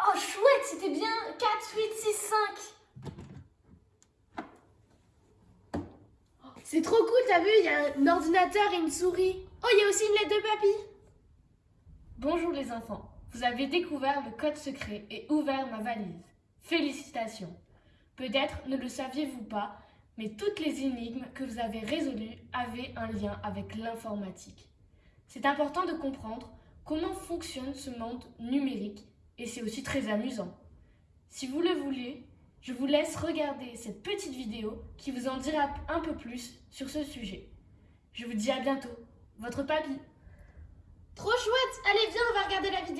Oh, chouette, c'était bien 4, 8, 6, 5. C'est trop cool, t'as vu, il y a un ordinateur et une souris. Oh, il y a aussi une lettre de papy. Bonjour les enfants, vous avez découvert le code secret et ouvert ma valise. Félicitations. Peut-être ne le saviez-vous pas, mais toutes les énigmes que vous avez résolues avaient un lien avec l'informatique. C'est important de comprendre comment fonctionne ce monde numérique et c'est aussi très amusant. Si vous le voulez, je vous laisse regarder cette petite vidéo qui vous en dira un peu plus sur ce sujet. Je vous dis à bientôt. Votre papy. Trop chouette Allez, viens, on va regarder la vidéo.